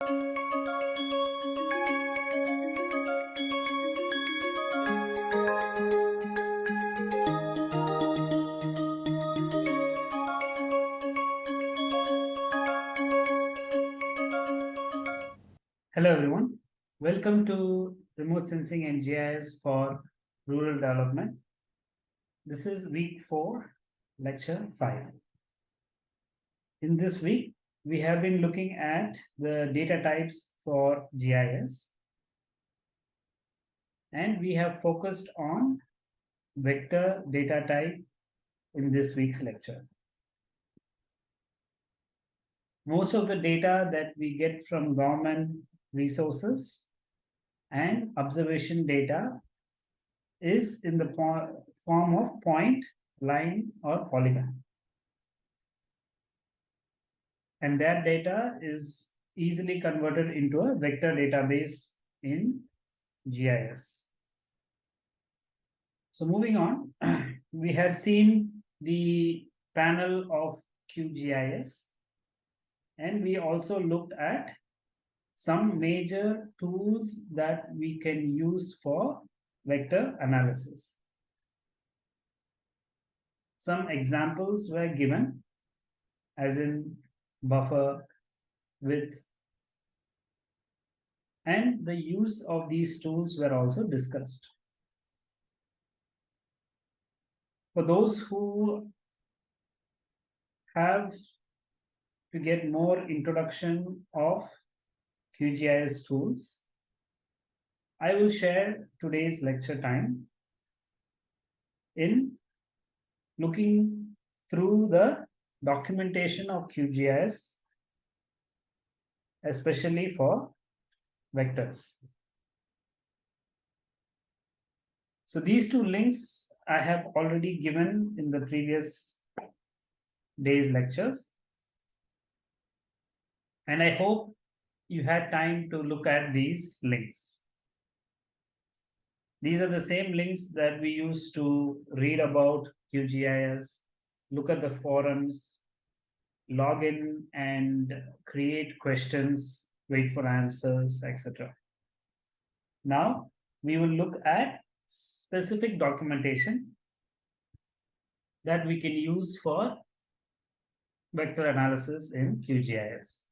Hello everyone, welcome to Remote Sensing and GIS for Rural Development. This is week 4, lecture 5. In this week, we have been looking at the data types for GIS. And we have focused on vector data type in this week's lecture. Most of the data that we get from government resources and observation data is in the form of point, line, or polygon. And that data is easily converted into a vector database in GIS. So moving on, we have seen the panel of QGIS and we also looked at some major tools that we can use for vector analysis. Some examples were given, as in buffer, width, and the use of these tools were also discussed. For those who have to get more introduction of QGIS tools. I will share today's lecture time in looking through the documentation of QGIS, especially for vectors. So these two links I have already given in the previous day's lectures. And I hope you had time to look at these links. These are the same links that we use to read about QGIS, look at the forums, log in and create questions, wait for answers, etc. Now, we will look at specific documentation that we can use for vector analysis in QGIS.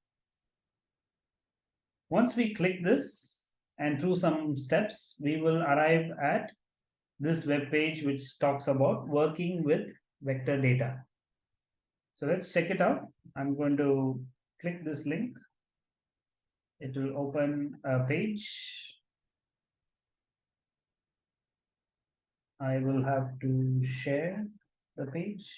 Once we click this and through some steps, we will arrive at this web page which talks about working with vector data. So let's check it out. I'm going to click this link. It will open a page. I will have to share the page.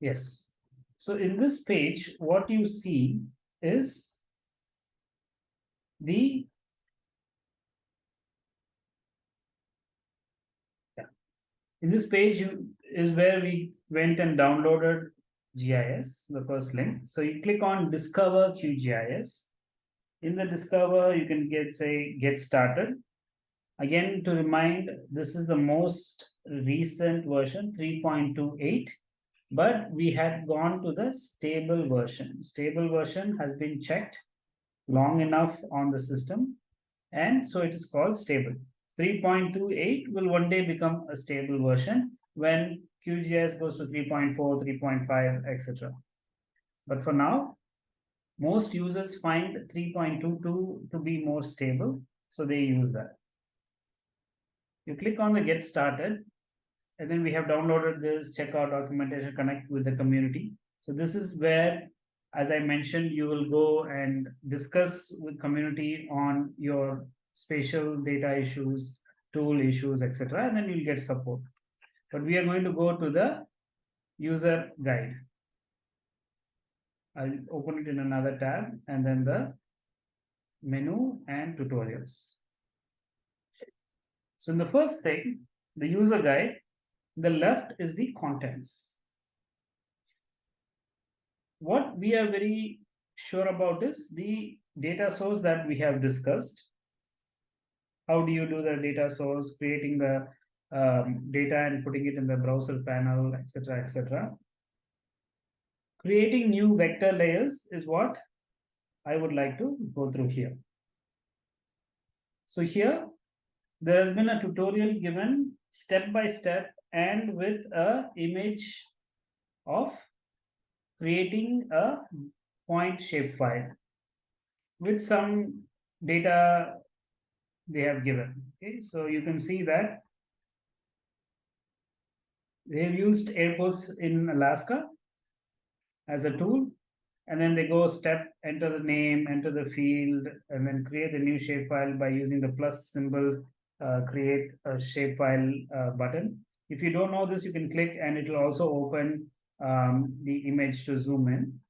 Yes. So in this page, what you see is the yeah. in this page is where we went and downloaded GIS, the first link. So you click on Discover QGIS. In the Discover, you can get say Get Started. Again, to remind, this is the most recent version, 3.28 but we had gone to the stable version. Stable version has been checked long enough on the system, and so it is called stable. 3.28 will one day become a stable version when QGIS goes to 3.4, 3.5, etc. But for now, most users find 3.22 to be more stable, so they use that. You click on the get started, and then we have downloaded this, check our documentation, connect with the community. So this is where, as I mentioned, you will go and discuss with community on your spatial data issues, tool issues, etc. And then you'll get support. But we are going to go to the user guide. I'll open it in another tab and then the menu and tutorials. So in the first thing, the user guide, the left is the contents. What we are very sure about is the data source that we have discussed. how do you do the data source, creating the um, data and putting it in the browser panel, etc., etc. Creating new vector layers is what I would like to go through here. So here, there has been a tutorial given step by step and with a image of creating a point shapefile with some data they have given. Okay, so you can see that they have used airports in Alaska as a tool and then they go step, enter the name, enter the field, and then create a new shapefile by using the plus symbol, uh, create a shapefile uh, button. If you don't know this, you can click and it will also open um, the image to zoom in.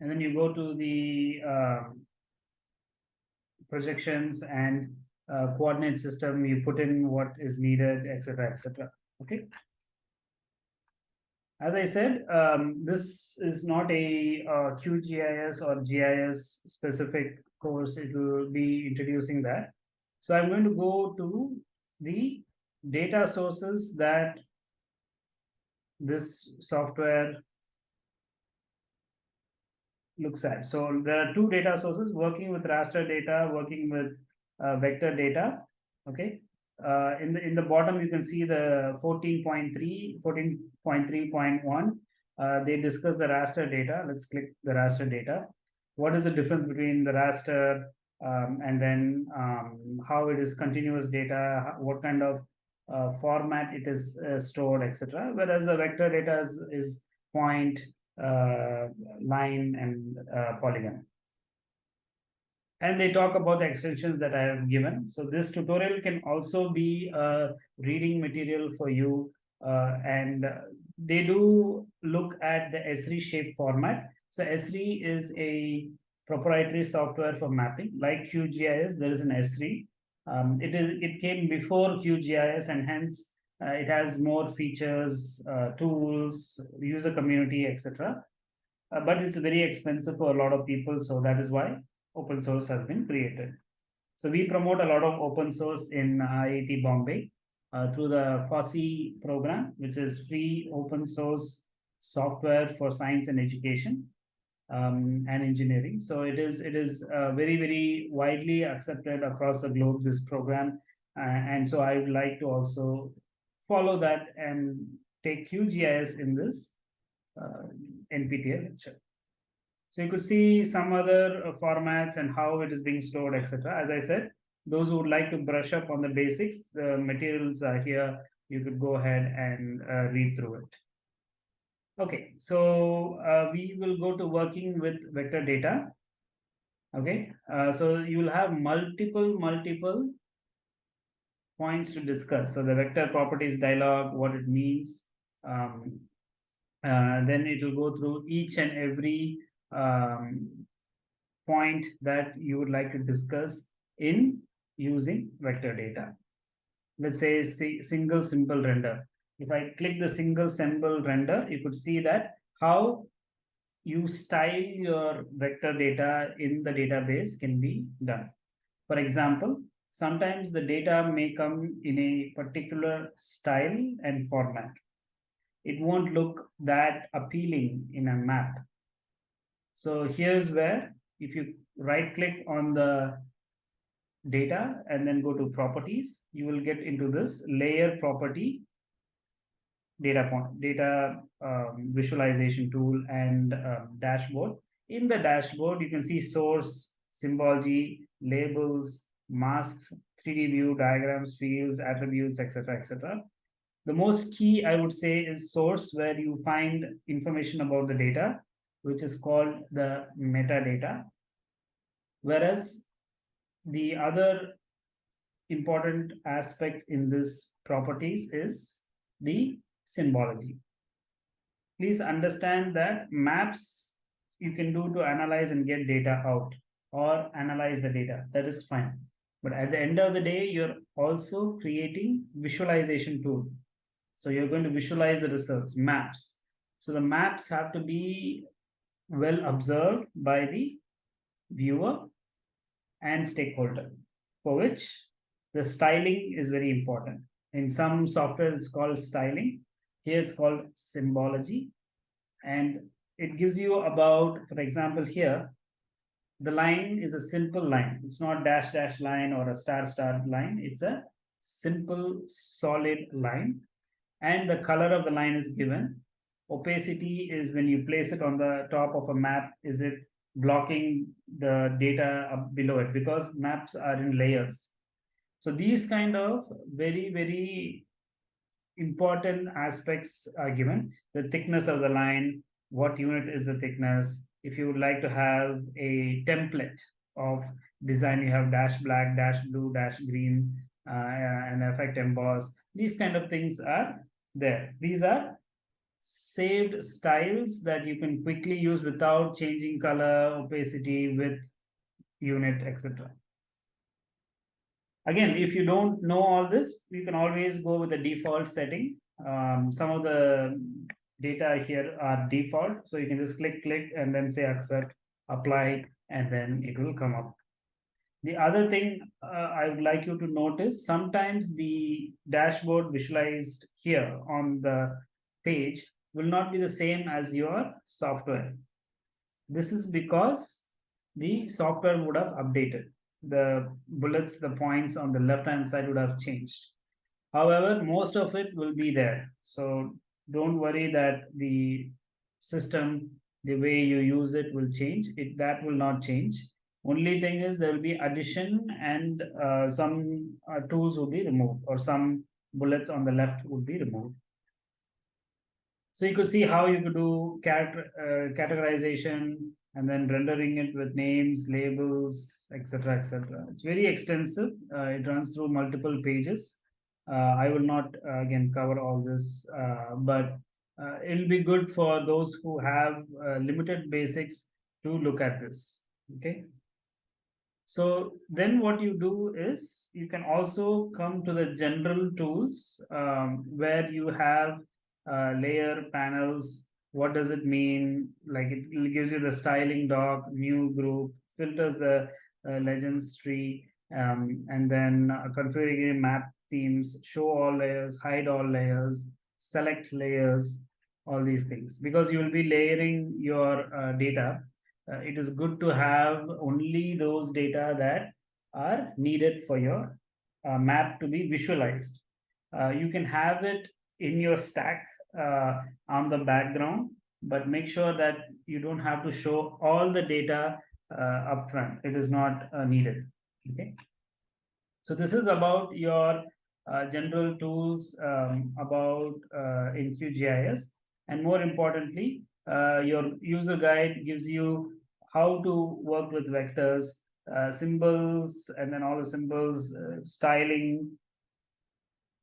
And then you go to the uh, projections and uh, coordinate system, you put in what is needed, etc., etc. Okay. As I said, um, this is not a uh, QGIS or GIS specific course. It will be introducing that. So I'm going to go to the data sources that this software looks at. So there are two data sources working with raster data, working with uh, vector data. Okay. Uh, in the in the bottom, you can see the 14.3, 14.3.1. Uh, they discuss the raster data. Let's click the raster data. What is the difference between the raster um, and then um, how it is continuous data, what kind of uh, format it is uh, stored, etc. Whereas the vector data is, is point, uh, line, and uh, polygon and they talk about the extensions that I have given. So this tutorial can also be a reading material for you uh, and they do look at the Esri shape format. So Esri is a proprietary software for mapping like QGIS. There is an Esri. Um, it is it came before QGIS and hence uh, it has more features, uh, tools, user community, etc. Uh, but it's very expensive for a lot of people, so that is why open source has been created. So we promote a lot of open source in IIT Bombay uh, through the FOSSEE program, which is free open source software for science and education um, and engineering. So it is it is uh, very very widely accepted across the globe. This program, uh, and so I would like to also follow that and take QGIS in this uh, NPTEL lecture. So you could see some other uh, formats and how it is being stored, etc. As I said, those who would like to brush up on the basics, the materials are here. You could go ahead and uh, read through it. Okay, so uh, we will go to working with vector data. Okay, uh, so you will have multiple, multiple points to discuss. So the vector properties dialog, what it means. Um, uh, then it will go through each and every um, point that you would like to discuss in using vector data. Let's say single symbol render. If I click the single symbol render, you could see that how you style your vector data in the database can be done. For example, sometimes the data may come in a particular style and format. It won't look that appealing in a map. So here's where if you right click on the data and then go to properties, you will get into this layer property data point, data um, visualization tool and um, dashboard. In the dashboard, you can see source, symbology, labels, masks, 3D view, diagrams, fields, attributes, etc., etc. The most key, I would say, is source, where you find information about the data which is called the metadata. Whereas the other important aspect in this properties is the symbology. Please understand that maps you can do to analyze and get data out or analyze the data. That is fine. But at the end of the day, you're also creating visualization tool. So you're going to visualize the results, maps. So the maps have to be well observed by the viewer and stakeholder, for which the styling is very important. In some software, it's called styling. Here it's called symbology. And it gives you about, for example, here, the line is a simple line. It's not dash dash line or a star star line. It's a simple solid line. And the color of the line is given. Opacity is when you place it on the top of a map, is it blocking the data up below it because maps are in layers. So these kind of very, very important aspects are given. The thickness of the line, what unit is the thickness. If you would like to have a template of design, you have dash black, dash blue, dash green, uh, and effect emboss. These kind of things are there. These are saved styles that you can quickly use without changing color, opacity, width, unit, etc. Again, if you don't know all this, you can always go with the default setting. Um, some of the data here are default. So you can just click, click, and then say accept, apply, and then it will come up. The other thing uh, I would like you to notice, sometimes the dashboard visualized here on the page will not be the same as your software. This is because the software would have updated. The bullets, the points on the left-hand side would have changed. However, most of it will be there. So don't worry that the system, the way you use it will change. It That will not change. Only thing is there will be addition and uh, some uh, tools will be removed or some bullets on the left would be removed. So you could see how you could do uh, categorization and then rendering it with names, labels, etc., etc. It's very extensive. Uh, it runs through multiple pages. Uh, I will not uh, again cover all this, uh, but uh, it'll be good for those who have limited basics to look at this. Okay. So then what you do is you can also come to the general tools um, where you have uh, layer panels what does it mean? Like it gives you the styling dock new group filters the uh, legends tree um, and then uh, configuring map themes show all layers hide all layers select layers all these things. Because you will be layering your uh, data uh, it is good to have only those data that are needed for your uh, map to be visualized. You can have it in your stack uh, on the background, but make sure that you don't have to show all the data uh, upfront. It is not uh, needed. Okay. So this is about your uh, general tools um, about uh, in QGIS, and more importantly, uh, your user guide gives you how to work with vectors, uh, symbols, and then all the symbols, uh, styling,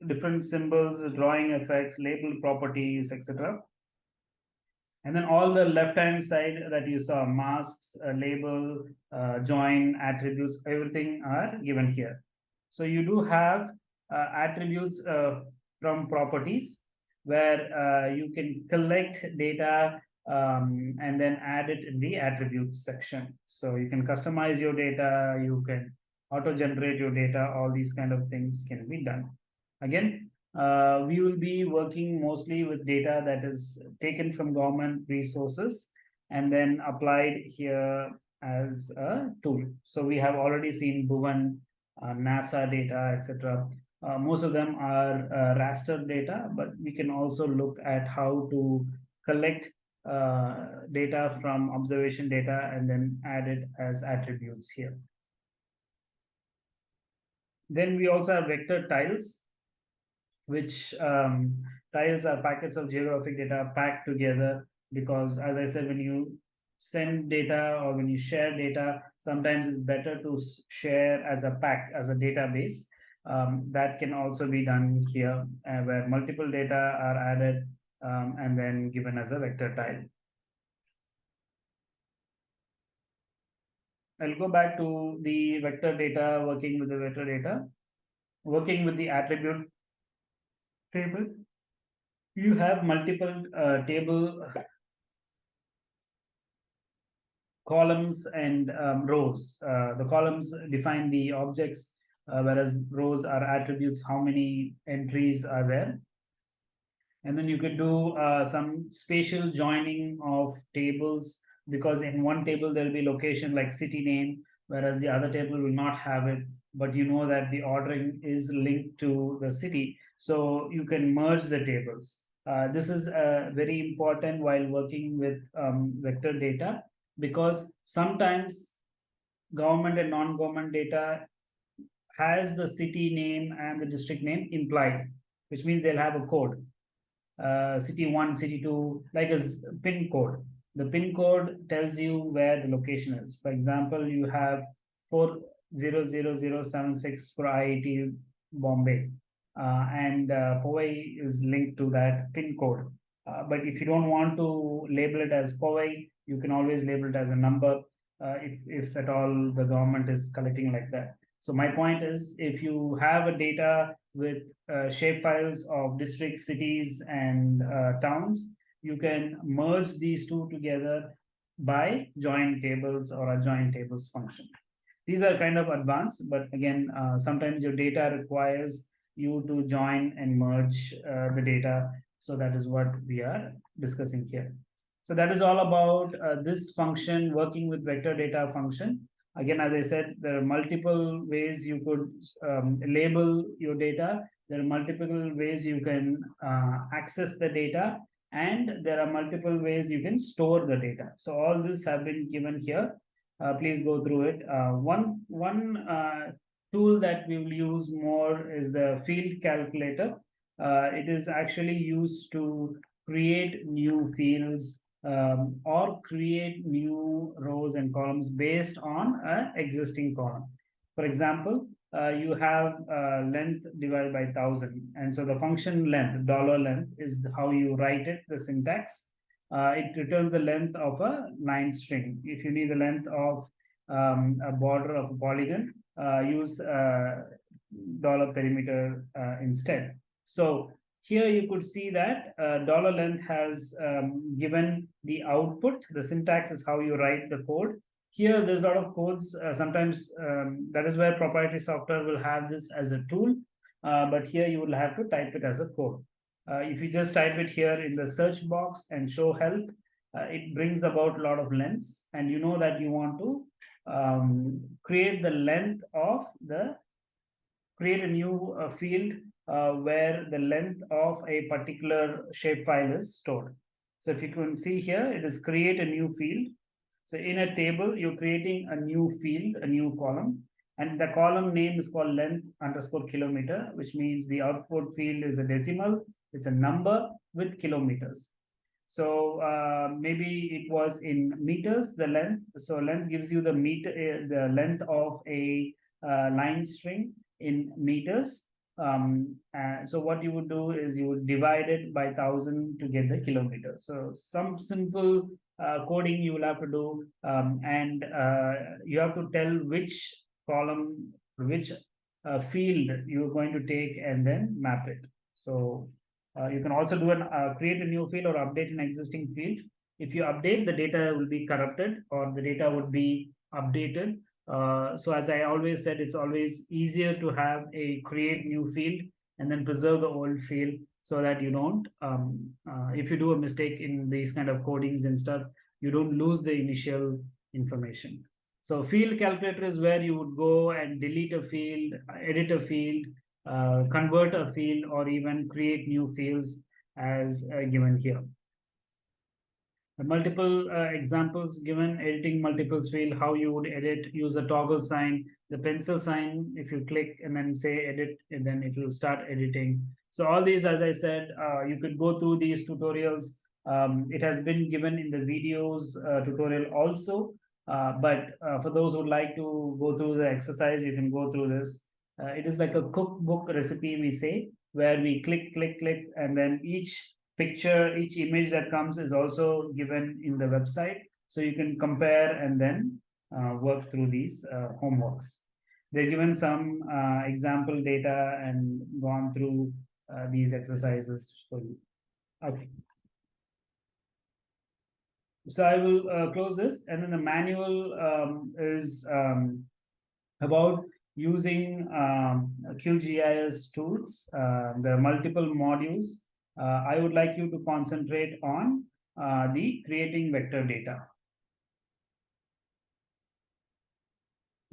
different symbols, drawing effects, label properties, etc. And then all the left-hand side that you saw, masks, uh, label, uh, join, attributes, everything are given here. So you do have uh, attributes uh, from properties where uh, you can collect data um, and then add it in the attributes section. So you can customize your data, you can auto-generate your data, all these kind of things can be done. Again, uh, we will be working mostly with data that is taken from government resources and then applied here as a tool. So we have already seen Bhuvan, uh, NASA data, etc. Uh, most of them are uh, raster data, but we can also look at how to collect uh, data from observation data and then add it as attributes here. Then we also have vector tiles which um, tiles are packets of geographic data packed together because as I said, when you send data or when you share data, sometimes it's better to share as a pack, as a database. Um, that can also be done here uh, where multiple data are added um, and then given as a vector tile. I'll go back to the vector data, working with the vector data, working with the attribute table, you have multiple uh, table columns and um, rows. Uh, the columns define the objects uh, whereas rows are attributes, how many entries are there. And then you could do uh, some spatial joining of tables because in one table there will be location like city name, whereas the other table will not have it. But you know that the ordering is linked to the city, so you can merge the tables. Uh, this is uh, very important while working with um, vector data because sometimes government and non-government data has the city name and the district name implied, which means they'll have a code. Uh, city one, city two, like a pin code. The pin code tells you where the location is. For example, you have 400076 for IIT Bombay. Uh, and uh, Powai is linked to that pin code. Uh, but if you don't want to label it as Powai, you can always label it as a number if, if at all the government is collecting like that. So my point is, if you have a data with uh, shapefiles of districts, cities, and uh, towns, you can merge these two together by join tables or a join tables function. These are kind of advanced, but again, uh, sometimes your data requires you to join and merge uh, the data. So that is what we are discussing here. So that is all about uh, this function working with vector data function. Again, as I said, there are multiple ways you could um, label your data. There are multiple ways you can uh, access the data and there are multiple ways you can store the data. So all this have been given here. Uh, please go through it. Uh, one one uh, tool that we will use more is the field calculator. Uh, it is actually used to create new fields um, or create new rows and columns based on an existing column. For example, uh, you have uh, length divided by thousand. And so the function length, dollar length is how you write it, the syntax. Uh, it returns the length of a line string. If you need the length of um, a border of a polygon, use uh, dollar perimeter uh, instead. So here you could see that uh, dollar length has um, given the output. The syntax is how you write the code. Here, there's a lot of codes. Uh, sometimes um, that is where proprietary software will have this as a tool. Uh, but here you will have to type it as a code. Uh, if you just type it here in the search box and show help, uh, it brings about a lot of lengths. And you know that you want to um, create the length of the, create a new uh, field uh, where the length of a particular shapefile is stored. So if you can see here, it is create a new field. So in a table, you're creating a new field, a new column, and the column name is called length underscore kilometer, which means the output field is a decimal. It's a number with kilometers. So uh, maybe it was in meters, the length. So length gives you the meter, uh, the length of a uh, line string in meters. Um uh, so what you would do is you would divide it by thousand to get the kilometer. So some simple uh, coding you will have to do um, and uh, you have to tell which column which field you're going to take and then map it. So uh, you can also do an uh, create a new field or update an existing field if you update the data will be corrupted or the data would be updated uh, so as I always said, it's always easier to have a create new field and then preserve the old field so that you don't, um, uh, if you do a mistake in these kind of codings and stuff, you don't lose the initial information. So field calculator is where you would go and delete a field, edit a field, uh, convert a field, or even create new fields as uh, given here. Multiple uh, examples given editing multiples field how you would edit use a toggle sign the pencil sign if you click and then say edit and then it will start editing. So all these as i said you could go through these tutorials. Um, it has been given in the videos tutorial also. Uh, but uh, for those who would like to go through the exercise you can go through this uh, it is like a cookbook recipe we say where we click click click and then each picture, each image that comes is also given in the website. So you can compare and then uh, work through these uh, homeworks. They're given some uh, example data and gone through uh, these exercises for you. Okay. So I will uh, close this and then the manual um, is um, about using um, QGIS tools, uh, the multiple modules, uh, I would like you to concentrate on uh, the creating vector data.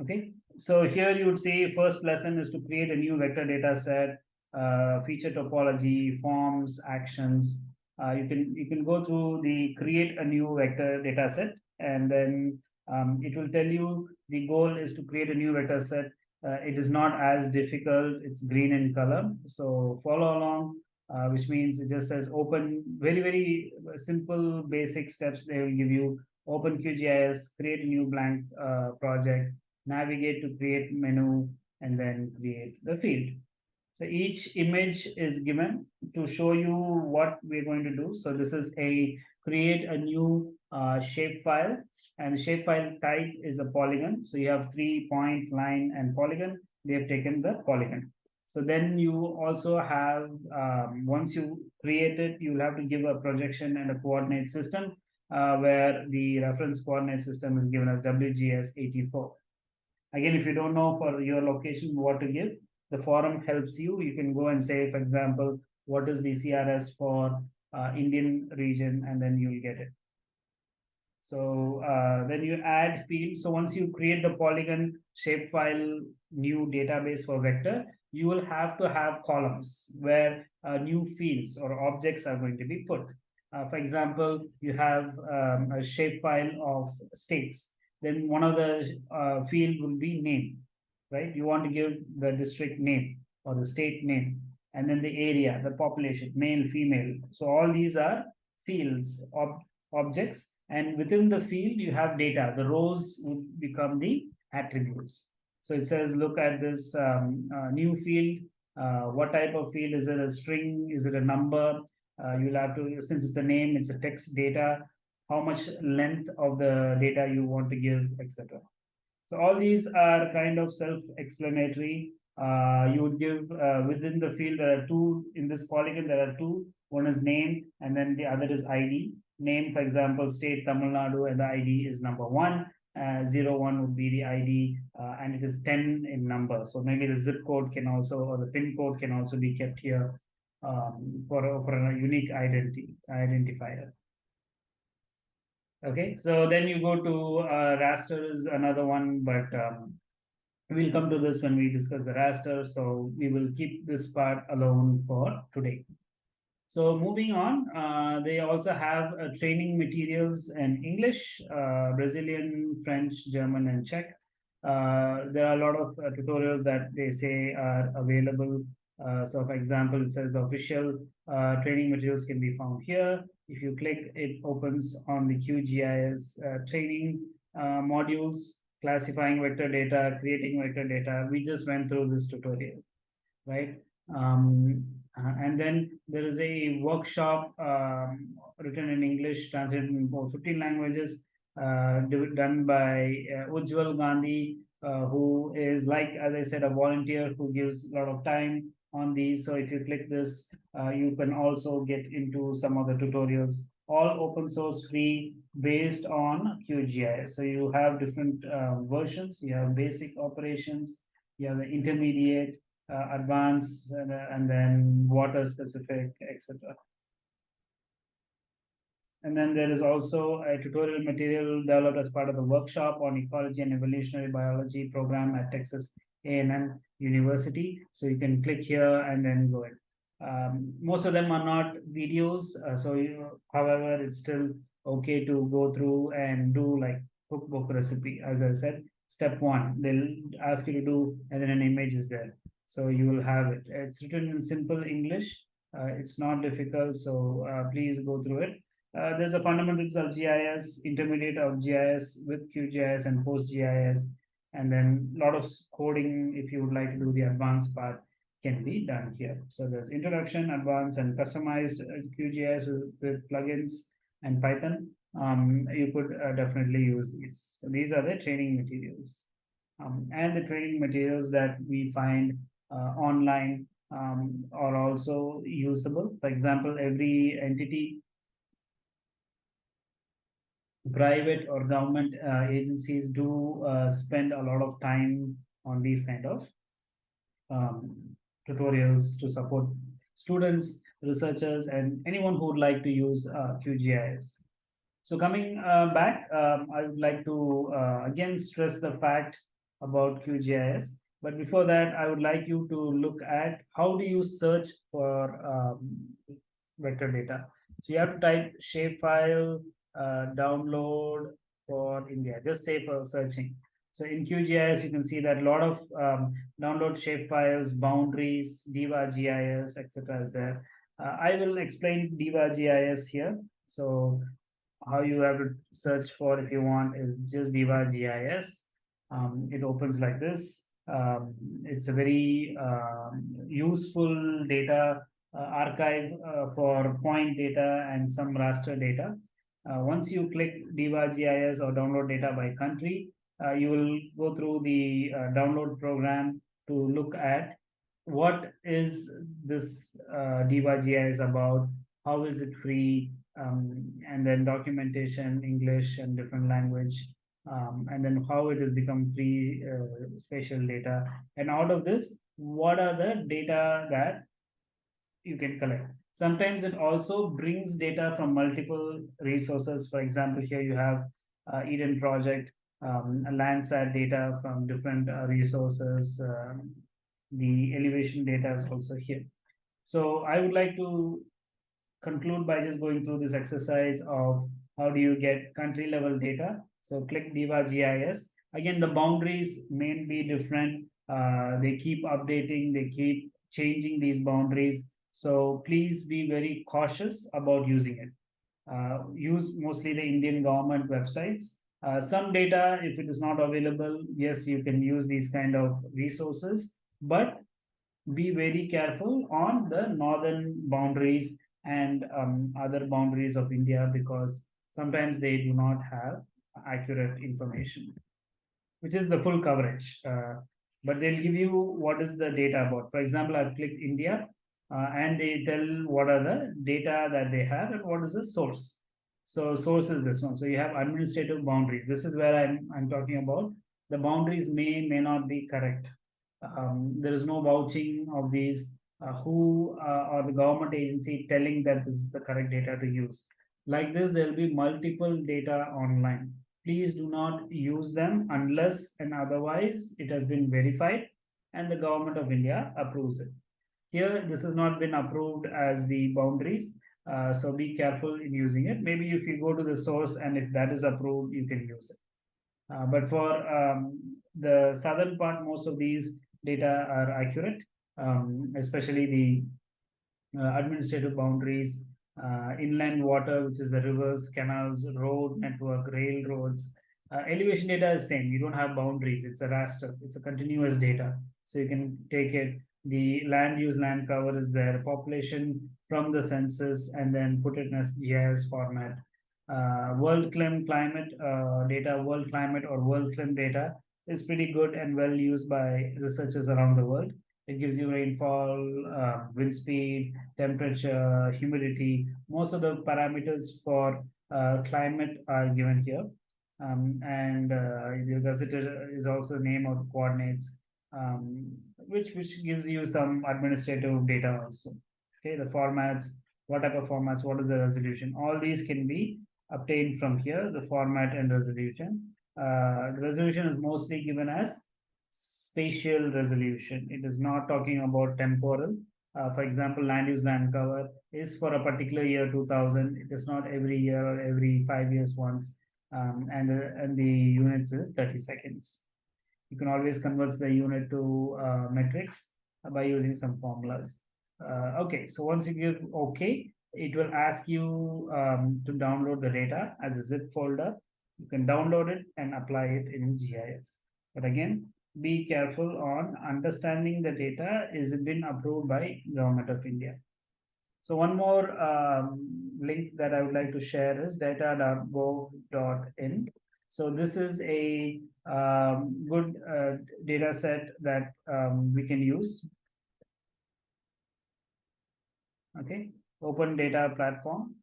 Okay, so here you would say first lesson is to create a new vector data set, uh, feature topology, forms, actions. Uh, you can you can go through the create a new vector data set and then um, it will tell you the goal is to create a new vector set. Uh, it is not as difficult. It's green in color. So follow along, uh, which means it just says open very, very simple basic steps. They will give you open QGIS, create a new blank uh, project, navigate to create menu, and then create the field. So each image is given to show you what we're going to do. So this is a create a new uh, shapefile and shapefile type is a polygon. So you have three point line and polygon. They have taken the polygon. So then you also have, um, once you create it, you'll have to give a projection and a coordinate system uh, where the reference coordinate system is given as WGS 84. Again, if you don't know for your location what to give, the forum helps you. You can go and say, for example, what is the CRS for uh, Indian region, and then you'll get it. So uh, then you add field. So once you create the polygon shapefile new database for vector, you will have to have columns where uh, new fields or objects are going to be put. Uh, for example, you have um, a shapefile of states. Then one of the uh, field will be name, right? You want to give the district name or the state name, and then the area, the population, male, female. So all these are fields, ob objects, and within the field, you have data. The rows would become the attributes. So it says, look at this um, uh, new field. Uh, what type of field? Is it a string? Is it a number? Uh, you'll have to, since it's a name, it's a text data, how much length of the data you want to give, etc. So all these are kind of self-explanatory. Uh, you would give uh, within the field, there are two, in this polygon, there are two. One is name and then the other is ID name, for example, state Tamil Nadu and the ID is number one. Uh, zero one would be the ID uh, and it is 10 in number. So maybe the zip code can also, or the pin code can also be kept here um, for, for a unique identity identifier. Okay, so then you go to uh, raster is another one, but um, we'll come to this when we discuss the raster. So we will keep this part alone for today. So moving on, uh, they also have uh, training materials in English, uh, Brazilian, French, German, and Czech. Uh, there are a lot of uh, tutorials that they say are available. Uh, so for example, it says official training materials can be found here. If you click, it opens on the QGIS training modules, classifying vector data, creating vector data. We just went through this tutorial, right? Um, and then there is a workshop um, written in English, translated in 15 languages, uh, done by uh, Ujaval Gandhi, uh, who is like, as I said, a volunteer who gives a lot of time on these. So if you click this, uh, you can also get into some of the tutorials, all open source free based on QGIS. So you have different uh, versions, you have basic operations, you have the intermediate, uh, advanced and, uh, and then water specific, etc. And then there is also a tutorial material developed as part of the workshop on ecology and evolutionary biology program at Texas A&M University. So you can click here and then go in. Um, most of them are not videos. Uh, so, you, however, it's still okay to go through and do like cookbook recipe. As I said, step one, they'll ask you to do, and then an image is there. So you will have it. It's written in simple English. Uh, it's not difficult, so uh, please go through it. Uh, there's a fundamentals of GIS, intermediate of GIS with QGIS and PostGIS, and then a lot of coding if you would like to do the advanced part can be done here. So there's introduction, advanced, and customized QGIS with, with plugins and Python. Um, you could uh, definitely use these. So these are the training materials. Um, and the training materials that we find online um, are also usable. For example, every entity, private or government uh, agencies do uh, spend a lot of time on these kind of um, tutorials to support students, researchers, and anyone who would like to use uh, QGIS. So coming uh, back, um, I would like to uh, again stress the fact about QGIS. But before that, I would like you to look at how do you search for um, vector data. So you have to type shapefile, uh, download for India, just say for searching. So in QGIS, you can see that a lot of um, download shapefiles, boundaries, Diva GIS, etc. is there. Uh, I will explain Diva GIS here. So how you have to search for if you want is just Diva GIS. Um, it opens like this. Um, it's a very uh, useful data uh, archive uh, for point data and some raster data. Uh, once you click Diva GIS or download data by country, uh, you will go through the download program to look at what is this uh, Diva GIS about, how is it free, um, and then documentation, English and different language, um, and then how it has become free uh, spatial data. And out of this, what are the data that you can collect? Sometimes it also brings data from multiple resources. For example, here you have uh, Eden project, um, Landsat data from different uh, resources. Um, the elevation data is also here. So I would like to conclude by just going through this exercise of how do you get country level data. So click Diva GIS. Again, the boundaries may be different. Uh, they keep updating, they keep changing these boundaries. So please be very cautious about using it. Uh, use mostly the Indian government websites. Uh, some data, if it is not available, yes, you can use these kind of resources, but be very careful on the northern boundaries and um, other boundaries of India because sometimes they do not have accurate information, which is the full coverage. Uh, but they'll give you what is the data about. For example, I've clicked India uh, and they tell what are the data that they have and what is the source. So source is this one. So you have administrative boundaries. This is where I'm, I'm talking about. The boundaries may, may not be correct. Um, there is no vouching of these uh, who uh, or the government agency telling that this is the correct data to use. Like this, there will be multiple data online. Please do not use them unless and otherwise it has been verified and the government of India approves it. Here, this has not been approved as the boundaries. Uh, so be careful in using it. Maybe if you go to the source and if that is approved, you can use it. Uh, but for um, the southern part, most of these data are accurate, um, especially the uh, administrative boundaries, uh, inland water, which is the rivers, canals, road network, railroads. Uh, elevation data is same. You don't have boundaries. It's a raster. It's a continuous data. So you can take it. The land use land cover is there. Population from the census and then put it in a GIS format. Uh, WorldClim climate uh, data, world climate or WorldClim data is pretty good and well used by researchers around the world. It gives you rainfall, uh, wind speed, temperature, humidity. Most of the parameters for uh, climate are given here. Um, and uh, the gazetteer is also name of the coordinates, um, which, which gives you some administrative data also. Okay, the formats, what type of formats, what is the resolution? All these can be obtained from here, the format and resolution. Uh, the resolution is mostly given as spatial resolution. It is not talking about temporal. Uh, for example, land use land cover is for a particular year 2000. It is not every year or every five years once. Um, and, the, and the units is 30 seconds. You can always convert the unit to uh, metrics by using some formulas. Uh, okay, so once you give OK, it will ask you um, to download the data as a zip folder. You can download it and apply it in GIS. But again, be careful on understanding the data is been approved by government of India. So one more um, link that I would like to share is data.gov.in. So this is a um, good uh, data set that um, we can use. Okay, open data platform.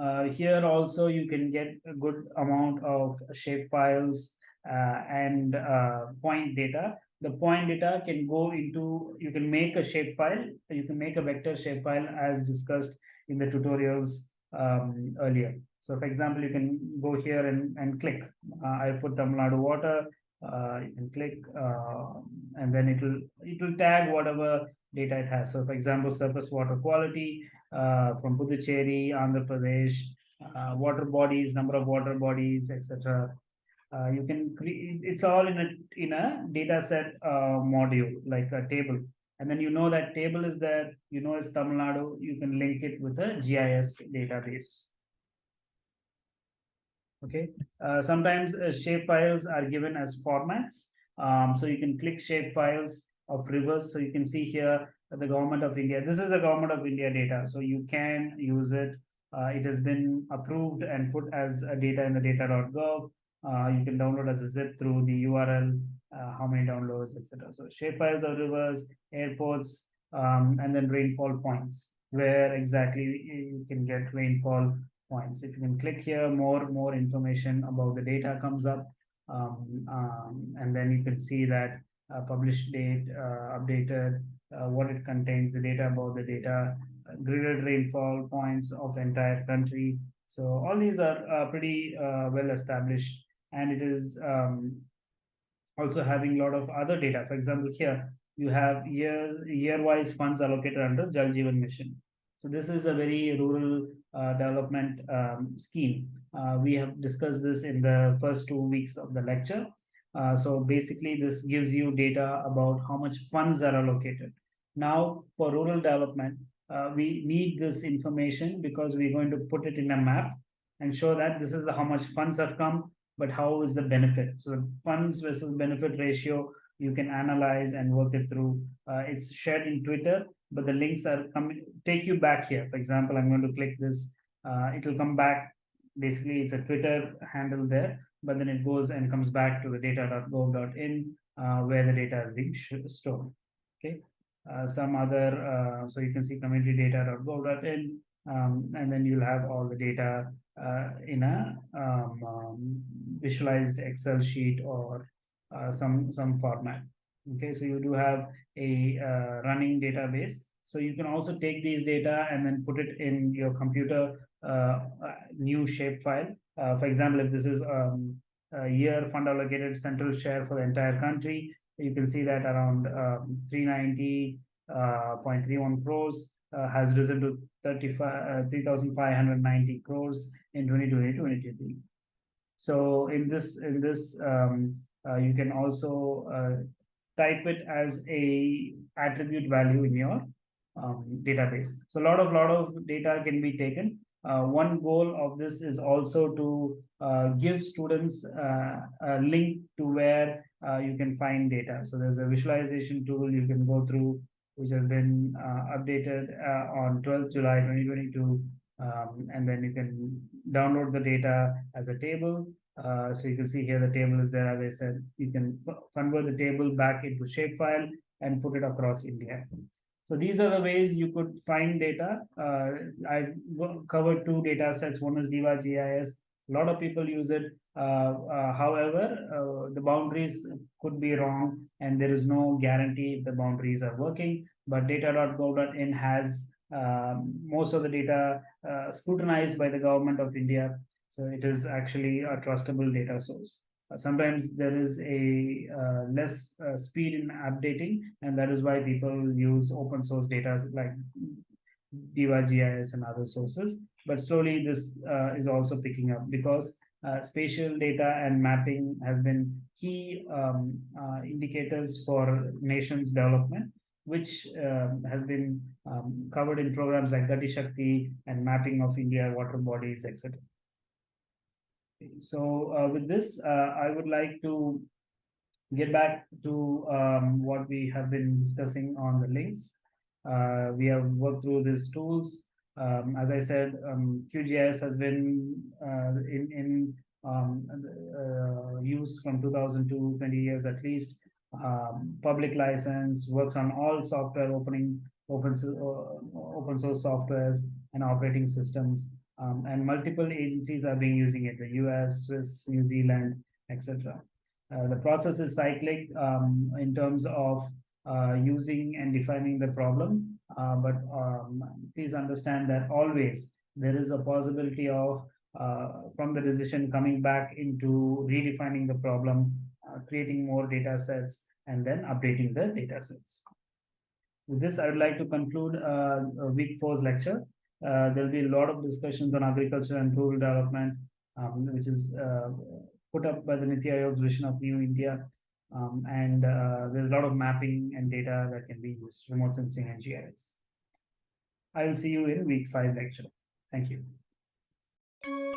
Uh, here also you can get a good amount of shape files, and uh, point data. The point data can go into, you can make a shapefile, you can make a vector shapefile as discussed in the tutorials um, earlier. So for example, you can go here and, and click. Uh, I put Tamil Nadu water, uh, you can click uh, and then it will it will tag whatever data it has. So for example, surface water quality uh, from Puducherry, Andhra Pradesh, uh, water bodies, number of water bodies, etc. Uh, you can create it's all in a in a data set uh, module like a table. And then you know that table is there you know it's Tamil Nadu you can link it with a GIS database. Okay? Uh, sometimes uh, shape files are given as formats. Um, so you can click shape files of rivers. So you can see here the government of India this is the government of India data. So you can use it. Uh, it has been approved and put as a data in the data.gov uh, you can download as a zip through the URL, uh, how many downloads, etc. So shapefiles of rivers, airports, um, and then rainfall points, where exactly you can get rainfall points. If you can click here, more more information about the data comes up, um, um, and then you can see that uh, published date, uh, updated, uh, what it contains, the data about the data, gridded rainfall points of entire country. So all these are pretty well established and it is um, also having a lot of other data. For example, here you have years year-wise funds allocated under Jal Jeevan Mission. So this is a very rural uh, development um, scheme. Uh, we have discussed this in the first two weeks of the lecture. Uh, so basically, this gives you data about how much funds are allocated. Now, for rural development, uh, we need this information because we're going to put it in a map and show that this is the, how much funds have come, but how is the benefit? So funds versus benefit ratio, you can analyze and work it through. Uh, it's shared in Twitter, but the links are coming, take you back here. For example, I'm going to click this. Uh, it will come back. Basically, it's a Twitter handle there, but then it goes and comes back to the data.gov.in uh, where the data is being stored. Okay. Uh, some other, uh, so you can see community data.gov.in, um, and then you'll have all the data uh, in a um, um, visualized Excel sheet or uh, some some format. Okay, so you do have a uh, running database. So you can also take these data and then put it in your computer uh, new shapefile. Uh, for example, if this is um, a year fund allocated central share for the entire country, you can see that around um, 390.31 uh, crores has risen to 35 uh, 3590 crores in 2020 2023 so in this in this um, uh, you can also uh, type it as a attribute value in your um, database. So a lot of lot of data can be taken. Uh, one goal of this is also to uh, give students a link to where you can find data. So there's a visualization tool you can go through which has been uh, updated uh, on 12th July 2022. Um, and then you can download the data as a table. Uh, so you can see here the table is there. As I said, you can convert the table back into shapefile and put it across India. So these are the ways you could find data. Uh, I've covered two data sets. One is Diva GIS. A lot of people use it. Uh, uh, however, uh, the boundaries could be wrong and there is no guarantee the boundaries are working. But data.gov.in has um, most of the data scrutinized by the government of India. So it is actually a trustable data source. sometimes there is a less speed in updating, and that is why people use open source data like Diva GIS and other sources. But slowly this uh, is also picking up because uh, spatial data and mapping has been key um, uh, indicators for nations development, which um, has been um, covered in programs like Gati Shakti and mapping of India water bodies, etc. So uh, with this, uh, I would like to get back to um, what we have been discussing on the links. Uh, we have worked through these tools um, as I said, um, QGIS has been uh, in, in um, uh, use from 2002, 20 years at least. Um, public license works on all software opening open uh, open source softwares and operating systems. Um, and multiple agencies are being using it: the U.S., Swiss, New Zealand, etc. Uh, the process is cyclic um, in terms of uh, using and defining the problem, uh, but um, please understand that always there is a possibility of uh, from the decision coming back into redefining the problem, uh, creating more data sets, and then updating the data sets. With this, I would like to conclude uh, week four's lecture. Uh, there'll be a lot of discussions on agriculture and rural development, um, which is uh, put up by the Niti Aayog's vision of New India. Um, and uh, there's a lot of mapping and data that can be used, remote sensing and GIS. I will see you in week five lecture. Thank you.